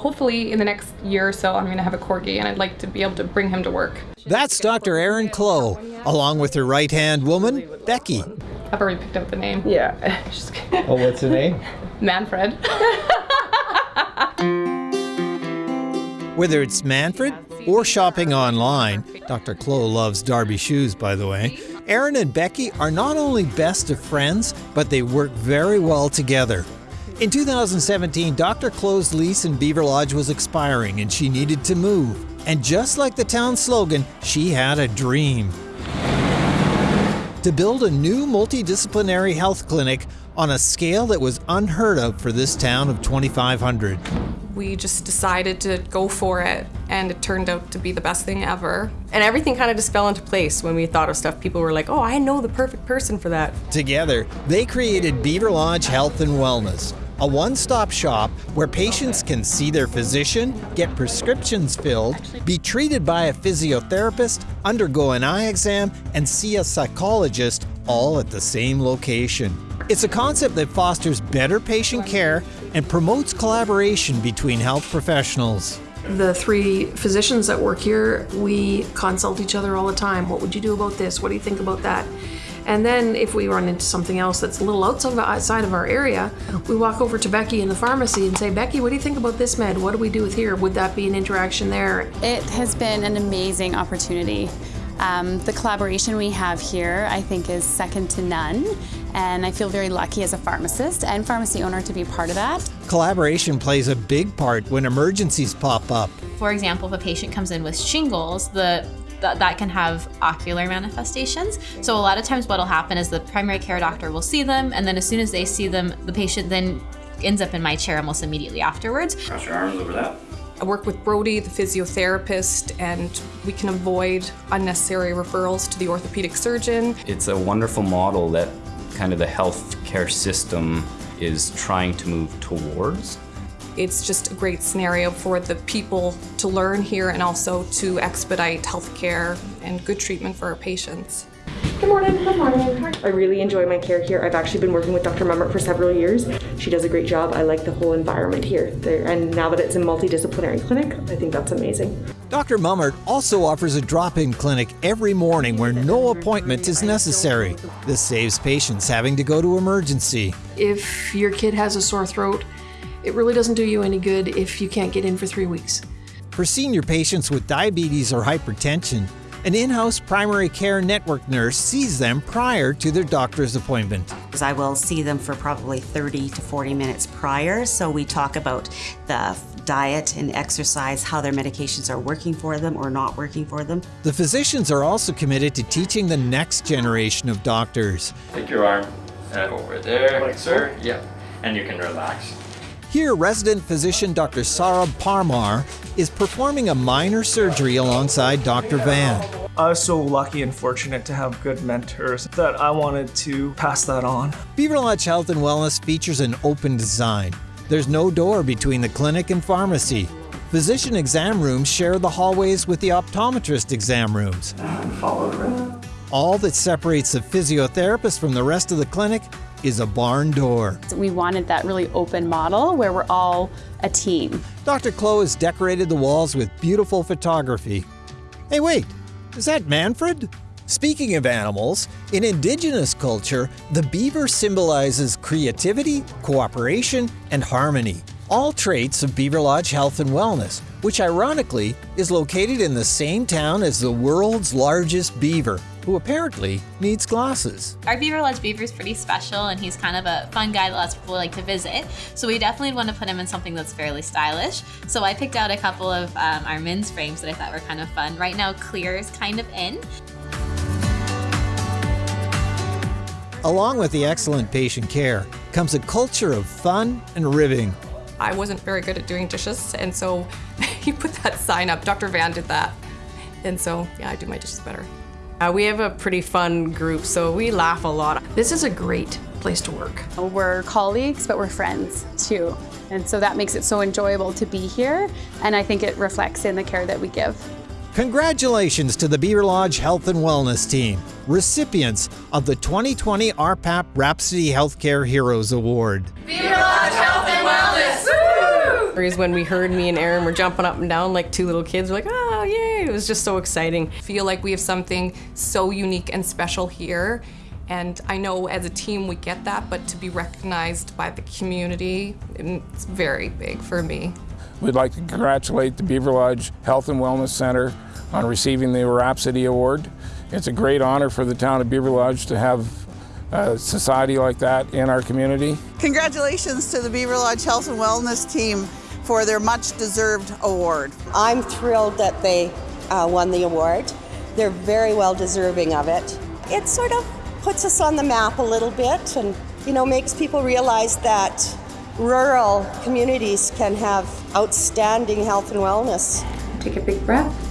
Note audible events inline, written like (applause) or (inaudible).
hopefully in the next year or so, I'm going to have a corgi, and I'd like to be able to bring him to work. That's Dr. Erin Clow, along with her right hand woman, Becky. I've already picked out the name. Yeah. (laughs) Just kidding. Oh, what's the name? Manfred. (laughs) Whether it's Manfred or shopping online, Dr. Clow loves Darby shoes, by the way. Erin and Becky are not only best of friends, but they work very well together. In 2017, Dr. Clow's lease in Beaverlodge was expiring and she needed to move. And just like the town slogan, she had a dream to build a new multidisciplinary health clinic on a scale that was unheard of for this town of 2,500. we just decided to go for it, and it turned out to be the best thing ever. And everything kind of just fell into place when we thought of stuff. People were like, oh, I know the perfect person for that. Together, they created Beaverlodge Health and Wellness, a one stop shop where patients can see their physician, get prescriptions filled, be treated by a physiotherapist, undergo an eye exam, and see a psychologist all at the same location. It's a concept that fosters better patient care and promotes collaboration between health professionals. The three physicians that work here, we consult each other all the time. What would you do about this? What do you think about that? And then if we run into something else that's a little outside of, our area, we walk over to Becky in the pharmacy and say, Becky, what do you think about this med? What do we do with here? Would that be an interaction there? It has been an amazing opportunity. Um, the collaboration we have here, I think, is second to none. And I feel very lucky as a pharmacist and pharmacy owner to be part of that. Collaboration plays a big part when emergencies pop up. For example, if a patient comes in with shingles, the that, that can have ocular manifestations. So a lot of times what'll happen is the primary care doctor will see them and then as soon as they see them, the patient then ends up in my chair almost immediately afterwards. Cross your arms over that. I work with Brody, the physiotherapist, and we can avoid unnecessary referrals to the orthopedic surgeon. It's a wonderful model that kind of the healthcare system is trying to move towards. It's just a great scenario for the people to learn here and also to expedite healthcare and good treatment for our patients. Good morning. Good morning. I really enjoy my care here. I've actually been working with Dr. Mummert for several years. She does a great job. I like the whole environment here. There, and now that it's a multidisciplinary clinic, I think that's amazing. Dr. Mummert also offers a drop in clinic every morning where no appointment is necessary. This saves patients having to go to emergency. If your kid has a sore throat, it really doesn't do you any good if you can't get in for three weeks. For senior patients with diabetes or hypertension, an in house primary care network nurse sees them prior to their doctor's appointment. I will see them for probably 30 to 40 minutes prior, so we talk about the diet and exercise, how their medications are working for them or not working for them. The physicians are also committed to teaching the next generation of doctors. Take your arm and over there, like sir. Yep. And you can relax. Here, resident physician Dr. Sarab Parmar is performing a minor surgery alongside Dr. Van. I was so lucky and fortunate to have good mentors that I wanted to pass that on. Beaverlodge Health and Wellness features an open design. There's no door between the clinic and pharmacy. Physician exam rooms share the hallways with the optometrist exam rooms. All that separates the physiotherapist from the rest of the clinic is a barn door. We wanted that really open model where we're all a team. Dr. Clow has decorated the walls with beautiful photography. Hey, wait, is that Manfred? Speaking of animals, in indigenous culture, the beaver symbolizes creativity, cooperation, and harmony. All traits of Beaverlodge Health and Wellness, which ironically is located in the same town as the world's largest beaver, who apparently needs glasses. Our Beaverlodge Beaver is pretty special and he's kind of a fun guy that lots of people like to visit. So we definitely want to put him in something that's fairly stylish. So I picked out a couple of um, our men's frames that I thought were kind of fun. Right now clear is kind of in. Along with the excellent patient care comes a culture of fun and ribbing. I wasn't very good at doing dishes, and so (laughs) he put that sign up. Dr. Van did that. And so, yeah, I do my dishes better. Uh, we have a pretty fun group, so we laugh a lot. This is a great place to work. We're colleagues, but we're friends too. And so that makes it so enjoyable to be here. And I think it reflects in the care that we give. Congratulations to the Beaverlodge Health and Wellness team, recipients of the 2020 RPAP Rhapsody Healthcare Heroes Award. Beaver Lodge Health and Wellness! Woo! Is when we heard me and Erin were jumping up and down like two little kids. We're like, oh, yay. It was just so exciting. feel like we have something so unique and special here. And I know as a team we get that, but to be recognized by the community, it's very big for me. We'd like to congratulate the Beaverlodge Health and Wellness Center on receiving the Rhapsody Award. It's a great honor for the town of Beaverlodge to have a society like that in our community. Congratulations to the Beaverlodge Health and Wellness team for their much deserved award. I'm thrilled that they uh, won the award. They're very well deserving of it. It sort of puts us on the map a little bit and you know makes people realize that rural communities can have outstanding health and wellness. Take a big breath.